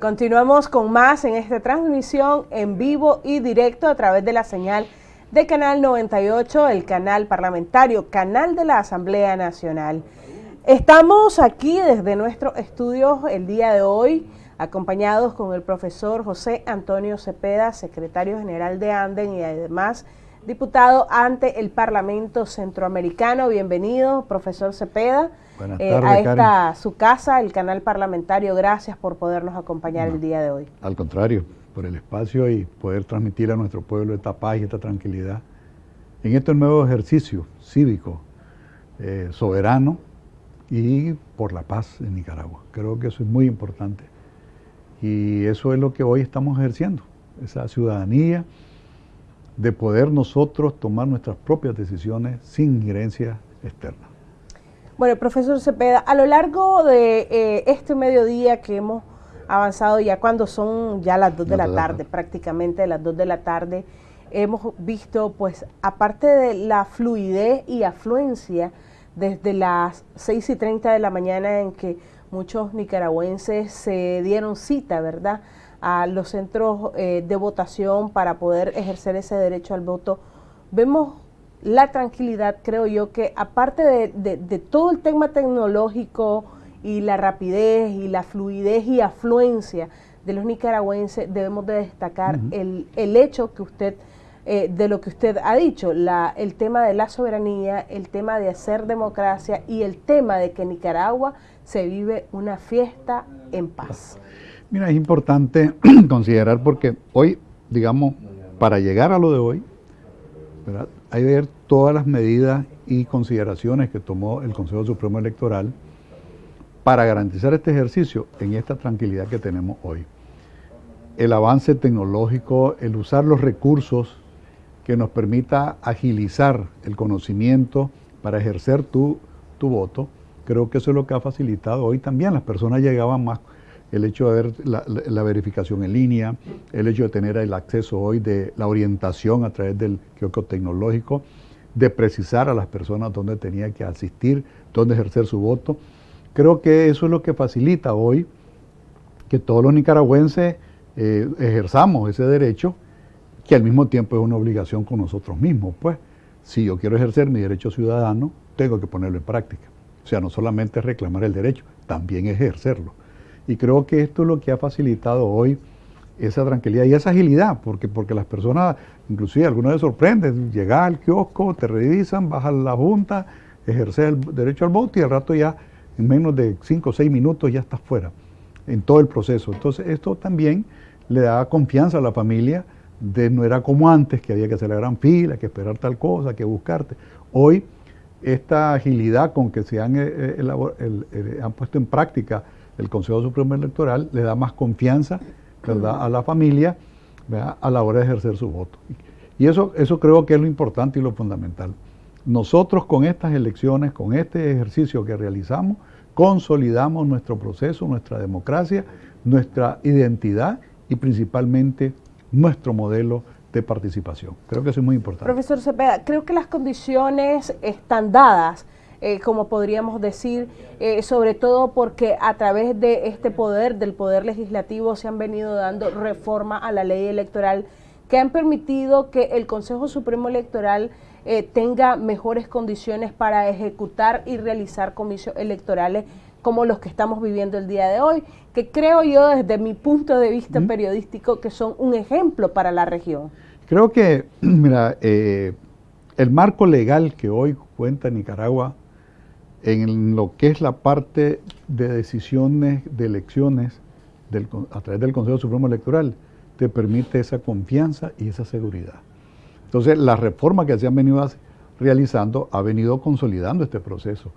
Continuamos con más en esta transmisión en vivo y directo a través de la señal de Canal 98, el canal parlamentario, canal de la Asamblea Nacional. Estamos aquí desde nuestro estudio el día de hoy, acompañados con el profesor José Antonio Cepeda, secretario general de Anden y además diputado ante el Parlamento Centroamericano. Bienvenido, profesor Cepeda. Eh, a esta su casa, el canal parlamentario. Gracias por podernos acompañar el día de hoy. Al contrario, por el espacio y poder transmitir a nuestro pueblo esta paz y esta tranquilidad en este nuevo ejercicio cívico, eh, soberano y por la paz en Nicaragua. Creo que eso es muy importante y eso es lo que hoy estamos ejerciendo, esa ciudadanía de poder nosotros tomar nuestras propias decisiones sin injerencia externa. Bueno, profesor Cepeda, a lo largo de eh, este mediodía que hemos avanzado ya cuando son ya las 2 de la tarde, prácticamente las 2 de la tarde, hemos visto pues aparte de la fluidez y afluencia desde las 6 y 30 de la mañana en que muchos nicaragüenses se dieron cita, ¿verdad?, a los centros eh, de votación para poder ejercer ese derecho al voto, vemos la tranquilidad, creo yo, que aparte de, todo el tema tecnológico y la rapidez y la fluidez y afluencia de los nicaragüenses, debemos de destacar el, hecho que usted, eh, de lo que usted ha dicho, la, el tema de la soberanía, el tema de hacer democracia y el tema de que Nicaragua se vive una fiesta en paz. Mira, es importante considerar porque hoy, digamos, para llegar a lo de hoy, hay que ver todas las medidas y consideraciones que tomó el Consejo Supremo Electoral para garantizar este ejercicio en esta tranquilidad que tenemos hoy. El avance tecnológico, el usar los recursos que nos permita agilizar el conocimiento para ejercer tu, tu voto, creo que eso es lo que ha facilitado hoy también. Las personas llegaban más el hecho de ver la, verificación en línea, el hecho de tener el acceso hoy de la orientación a través del kiosco tecnológico, de precisar a las personas dónde tenía que asistir, dónde ejercer su voto. Creo que eso es lo que facilita hoy que todos los nicaragüenses eh, ejerzamos ese derecho, que al mismo tiempo es una obligación con nosotros mismos. Pues, si yo quiero ejercer mi derecho ciudadano, tengo que ponerlo en práctica. O sea, no solamente reclamar el derecho, también ejercerlo. Y creo que esto es lo que ha facilitado hoy esa tranquilidad y esa agilidad, porque, porque las personas, inclusive algunas les sorprenden, llegar al kiosco, te revisan, bajan la junta, ejercer el derecho al voto y al rato ya en menos de 5 o 6 minutos ya estás fuera en todo el proceso. Entonces esto también le da confianza a la familia de no era como antes, que había que hacer la gran fila, que esperar tal cosa, que buscarte. Hoy esta agilidad con que se han, eh, eh, han puesto en práctica el Consejo Supremo Electoral le da más confianza a la familia a la hora de ejercer su voto. Y eso, eso creo que es lo importante y lo fundamental. Nosotros con estas elecciones, con este ejercicio que realizamos, consolidamos nuestro proceso, nuestra democracia, nuestra identidad y principalmente nuestro modelo de participación. Creo que eso es muy importante. Profesor Cepeda, creo que las condiciones están dadas eh, como podríamos decir, eh, sobre todo porque a través de este poder, del poder legislativo, se han venido dando reforma a la ley electoral que han permitido que el Consejo Supremo Electoral eh, tenga mejores condiciones para ejecutar y realizar comicios electorales como los que estamos viviendo el día de hoy, que creo yo desde mi punto de vista periodístico que son un ejemplo para la región. Creo que, mira, el marco legal que hoy cuenta Nicaragua en lo que es la parte de decisiones de elecciones a través del Consejo Supremo Electoral, te permite esa confianza y esa seguridad. Entonces, la reforma que se han venido realizando ha venido consolidando este proceso.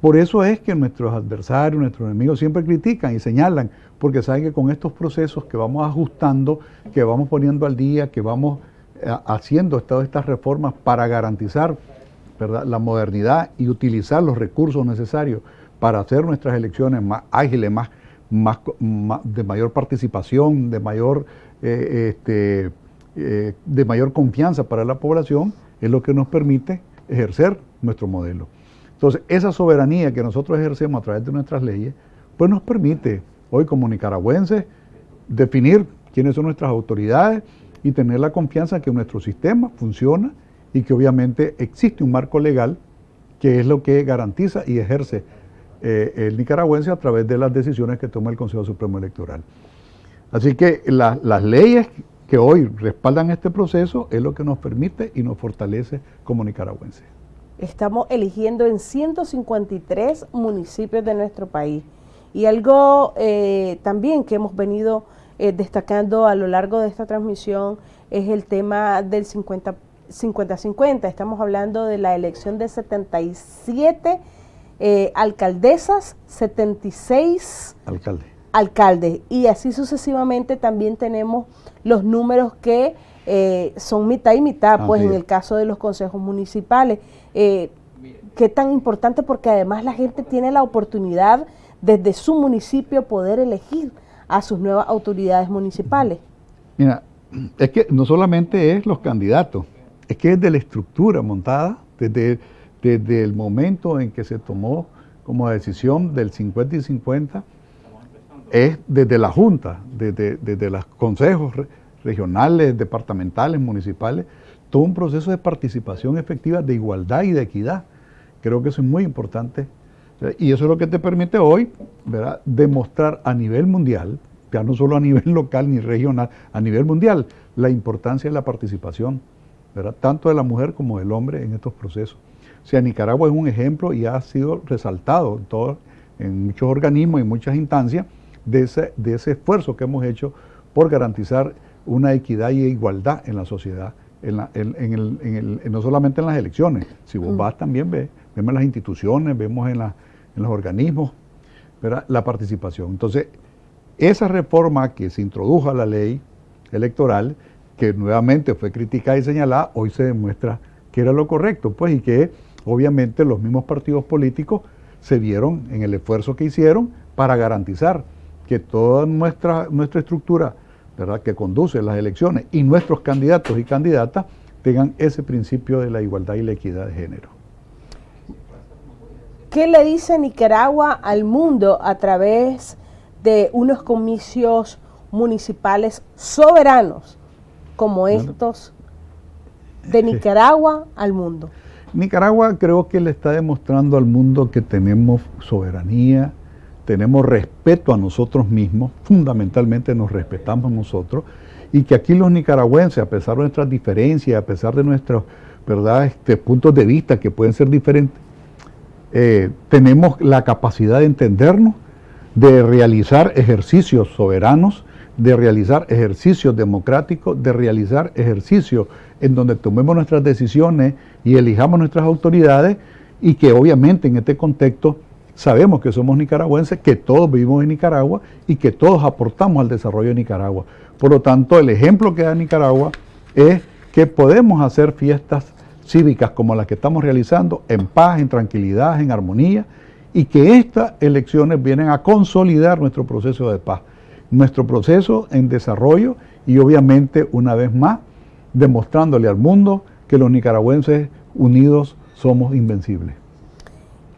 Por eso es que nuestros adversarios, nuestros enemigos siempre critican y señalan, porque saben que con estos procesos que vamos ajustando, que vamos poniendo al día, que vamos eh, haciendo estas reformas para garantizar la modernidad y utilizar los recursos necesarios para hacer nuestras elecciones más ágiles, más, de mayor participación, de mayor, eh, este, eh, de mayor confianza para la población, es lo que nos permite ejercer nuestro modelo. Entonces, esa soberanía que nosotros ejercemos a través de nuestras leyes, pues nos permite hoy como nicaragüenses, definir quiénes son nuestras autoridades y tener la confianza que nuestro sistema funciona y que obviamente existe un marco legal que es lo que garantiza y ejerce eh, el nicaragüense a través de las decisiones que toma el Consejo Supremo Electoral. Así que las leyes que hoy respaldan este proceso es lo que nos permite y nos fortalece como nicaragüenses. Estamos eligiendo en 153 municipios de nuestro país. Y algo eh, también que hemos venido eh, destacando a lo largo de esta transmisión es el tema del 50-50. Estamos hablando de la elección de 77 eh, alcaldesas, 76 alcaldes. alcaldes. Y así sucesivamente también tenemos los números que eh, son mitad y mitad, pues en el caso de los consejos municipales. Eh, ¿Qué tan importante? Porque además la gente tiene la oportunidad desde su municipio poder elegir a sus nuevas autoridades municipales. Mira, es que no solamente es los candidatos, es que es de la estructura montada desde, desde el momento en que se tomó como decisión del 50 y 50, es desde la Junta, desde, desde los consejos regionales, departamentales, municipales, todo un proceso de participación efectiva, de igualdad y de equidad. Creo que eso es muy importante. Y eso es lo que te permite hoy ¿verdad? demostrar a nivel mundial, ya no solo a nivel local ni regional, a nivel mundial, la importancia de la participación, ¿verdad? tanto de la mujer como del hombre en estos procesos. O sea, Nicaragua es un ejemplo y ha sido resaltado en, todo, en muchos organismos y muchas instancias de ese, de ese esfuerzo que hemos hecho por garantizar una equidad y igualdad en la sociedad, en, el, no solamente en las elecciones, si vos mm. vas también ves, vemos en las instituciones, vemos en, los organismos, la participación. Entonces, esa reforma que se introdujo a la ley electoral, que nuevamente fue criticada y señalada, hoy se demuestra que era lo correcto, pues, y que obviamente los mismos partidos políticos se vieron en el esfuerzo que hicieron para garantizar que toda nuestra, nuestra estructura ¿verdad? que conduce las elecciones y nuestros candidatos y candidatas tengan ese principio de la igualdad y la equidad de género. ¿Qué le dice Nicaragua al mundo a través de unos comicios municipales soberanos como estos de Nicaragua al mundo? Nicaragua creo que le está demostrando al mundo que tenemos soberanía, tenemos respeto a nosotros mismos, fundamentalmente nos respetamos nosotros, y que aquí los nicaragüenses, a pesar de nuestras diferencias, a pesar de nuestros ¿verdad? Este, puntos de vista que pueden ser diferentes, eh, tenemos la capacidad de entendernos, de realizar ejercicios soberanos, de realizar ejercicios democráticos, de realizar ejercicios en donde tomemos nuestras decisiones y elijamos nuestras autoridades y que obviamente en este contexto sabemos que somos nicaragüenses, que todos vivimos en Nicaragua y que todos aportamos al desarrollo de Nicaragua. Por lo tanto, el ejemplo que da Nicaragua es que podemos hacer fiestas cívicas como las que estamos realizando en paz, en tranquilidad, en armonía, y que estas elecciones vienen a consolidar nuestro proceso de paz, nuestro proceso en desarrollo y obviamente una vez más demostrándole al mundo que los nicaragüenses unidos somos invencibles.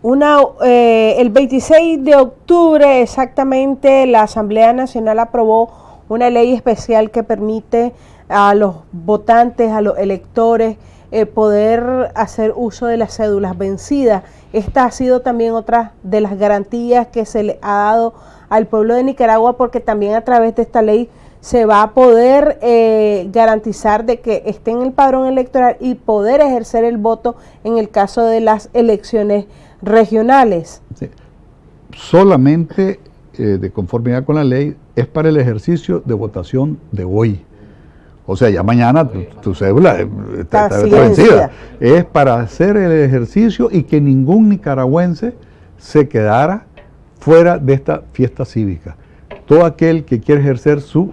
Una, eh, el 26 de octubre exactamente la Asamblea Nacional aprobó una ley especial que permite a los votantes, a los electores, eh, poder hacer uso de las cédulas vencidas. Esta ha sido también otra de las garantías que se le ha dado al pueblo de Nicaragua porque también a través de esta ley se va a poder eh, garantizar de que esté en el padrón electoral y poder ejercer el voto en el caso de las elecciones regionales. Solamente eh, de conformidad con la ley es para el ejercicio de votación de hoy. O sea, ya mañana tu, cédula eh, está, vencida. Es para hacer el ejercicio y que ningún nicaragüense se quedara fuera de esta fiesta cívica. Todo aquel que quiere ejercer su,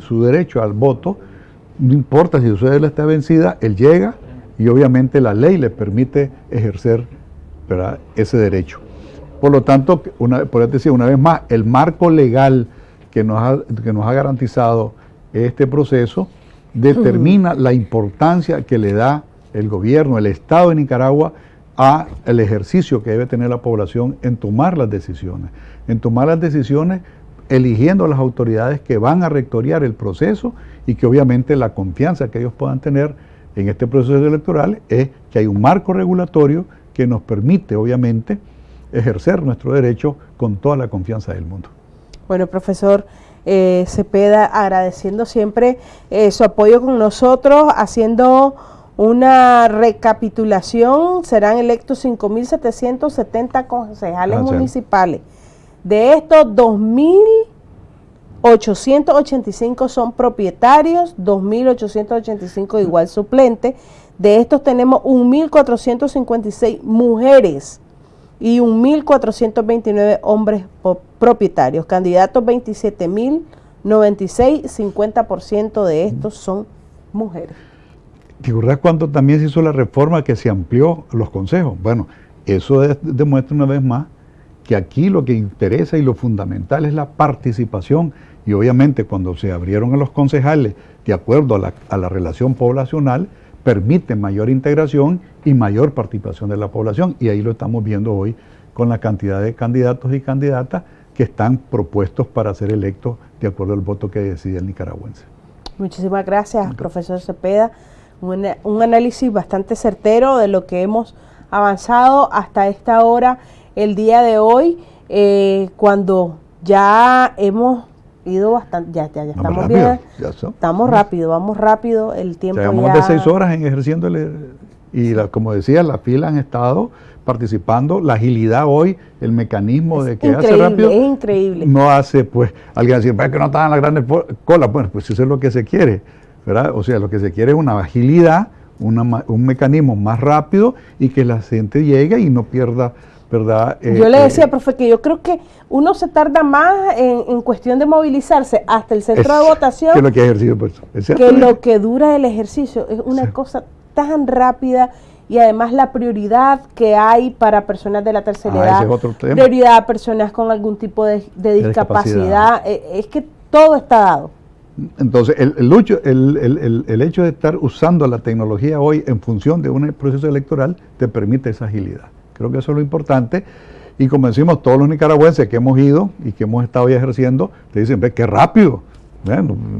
su derecho al voto, no importa si su cédula está vencida, él llega y obviamente la ley le permite ejercer ese derecho. Por lo tanto, una, por decir una vez más, el marco legal que nos ha, que nos ha garantizado este proceso determina la importancia que le da el gobierno, el Estado de Nicaragua a el ejercicio que debe tener la población en tomar las decisiones, en tomar las decisiones eligiendo las autoridades que van a rectoriar el proceso y que obviamente la confianza que ellos puedan tener en este proceso electoral es que hay un marco regulatorio que nos permite obviamente ejercer nuestro derecho con toda la confianza del mundo. Bueno, profesor eh, Cepeda, agradeciendo siempre eh, su apoyo con nosotros, haciendo una recapitulación, serán electos 5.770 concejales municipales. De estos, 2.885 son propietarios, 2.885 igual suplentes. De estos tenemos 1.456 mujeres y 1.429 hombres propietarios. Candidatos 27.096, 50% de estos son mujeres. ¿Te acuerdas cuando también se hizo la reforma que se amplió los consejos? Bueno, eso demuestra una vez más que aquí lo que interesa y lo fundamental es la participación y obviamente cuando se abrieron a los concejales de acuerdo a la, a la relación poblacional, permite mayor integración y mayor participación de la población. Y ahí lo estamos viendo hoy con la cantidad de candidatos y candidatas que están propuestos para ser electos de acuerdo al voto que decide el nicaragüense. Muchísimas gracias, profesor Cepeda. Un, análisis bastante certero de lo que hemos avanzado hasta esta hora, el día de hoy, eh, cuando ya hemos ido bastante, ya, ya, estamos bien, estamos rápido, vamos rápido, el tiempo Llevamos de seis horas en ejerciendo y como decía, la fila han estado participando, la agilidad hoy, el mecanismo de que hace rápido, es increíble. no hace, pues, alguien decir, es que no estaban las grandes colas, bueno, pues eso es lo que se quiere, o sea, lo que se quiere es una agilidad, un mecanismo más rápido y que la gente llegue y no pierda, ¿verdad? yo le eh, decía, profe, que yo creo que uno se tarda más en, cuestión de movilizarse hasta el centro de votación que lo que, ejercicio, pues, que, lo que dura el ejercicio. Es una cosa tan rápida y además la prioridad que hay para personas de la tercera ah, edad, prioridad a personas con algún tipo de, discapacidad, eh, es que todo está dado. Entonces, el, el, el, hecho de estar usando la tecnología hoy en función de un proceso electoral te permite esa agilidad. Creo que eso es lo importante. Y como decimos, todos los nicaragüenses que hemos ido y que hemos estado ya ejerciendo, te dicen, ve, qué rápido,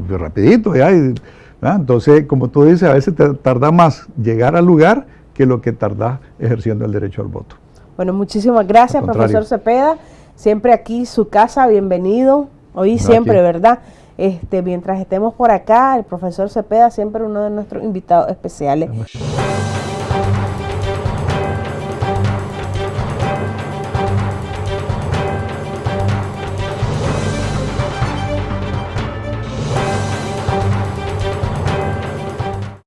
rapidito. Ya, Entonces, como tú dices, a veces te tarda más llegar al lugar que lo que tardas ejerciendo el derecho al voto. Bueno, muchísimas gracias, profesor Cepeda. Siempre aquí, su casa, bienvenido. Hoy siempre, ¿verdad? Este, mientras estemos por acá, el profesor Cepeda siempre uno de nuestros invitados especiales.